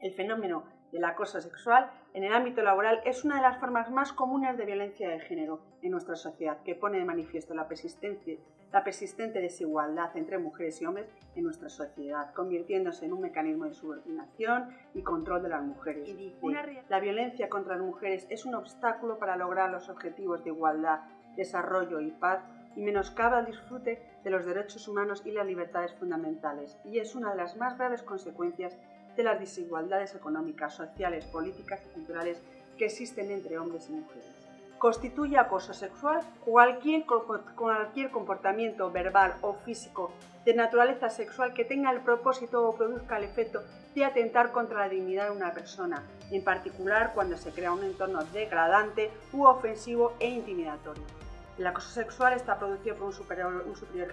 El fenómeno del acoso sexual en el ámbito laboral es una de las formas más comunes de violencia de género en nuestra sociedad, que pone de manifiesto la, la persistente desigualdad entre mujeres y hombres en nuestra sociedad, convirtiéndose en un mecanismo de subordinación y control de las mujeres. Y dice, la violencia contra las mujeres es un obstáculo para lograr los objetivos de igualdad, desarrollo y paz y menoscaba el disfrute de los derechos humanos y las libertades fundamentales, y es una de las más graves consecuencias de las desigualdades económicas, sociales, políticas y culturales que existen entre hombres y mujeres. Constituye acoso sexual cualquier, cualquier comportamiento verbal o físico de naturaleza sexual que tenga el propósito o produzca el efecto de atentar contra la dignidad de una persona, en particular cuando se crea un entorno degradante u ofensivo e intimidatorio. El acoso sexual está producido por un superior,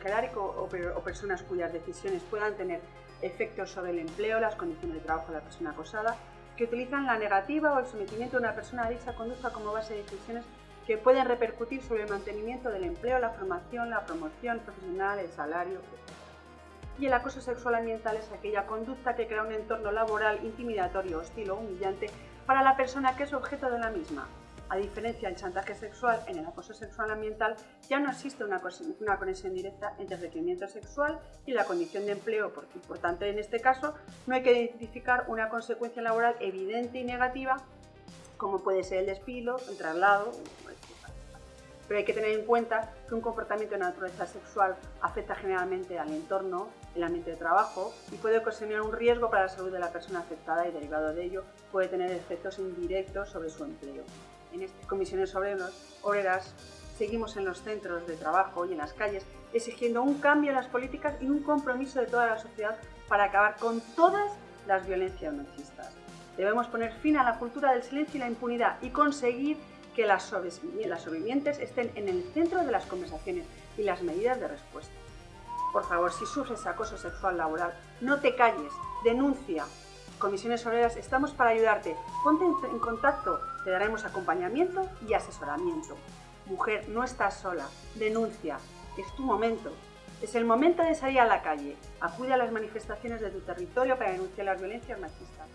jerárquico o, o personas cuyas decisiones puedan tener efectos sobre el empleo, las condiciones de trabajo de la persona acosada, que utilizan la negativa o el sometimiento de una persona a dicha conducta como base de decisiones que pueden repercutir sobre el mantenimiento del empleo, la formación, la promoción profesional, el salario, etc. Y el acoso sexual ambiental es aquella conducta que crea un entorno laboral intimidatorio, hostil o humillante para la persona que es objeto de la misma, a diferencia del chantaje sexual, en el acoso sexual ambiental ya no existe una, conexión directa entre el requerimiento sexual y la condición de empleo, porque por tanto en este caso no hay que identificar una consecuencia laboral evidente y negativa como puede ser el despido, el traslado, pero hay que tener en cuenta que un comportamiento de naturaleza sexual afecta generalmente al entorno, el ambiente de trabajo y puede ocasionar un riesgo para la salud de la persona afectada y derivado de ello puede tener efectos indirectos sobre su empleo en estas comisiones obreras seguimos en los centros de trabajo y en las calles exigiendo un cambio en las políticas y un compromiso de toda la sociedad para acabar con todas las violencias machistas. Debemos poner fin a la cultura del silencio y la impunidad y conseguir que las sobrevivientes estén en el centro de las conversaciones y las medidas de respuesta. Por favor, si sufres acoso sexual laboral, no te calles, denuncia, Comisiones Obreras estamos para ayudarte. Ponte en contacto, te daremos acompañamiento y asesoramiento. Mujer, no estás sola, denuncia, es tu momento. Es el momento de salir a la calle. Acude a las manifestaciones de tu territorio para denunciar las violencias machistas.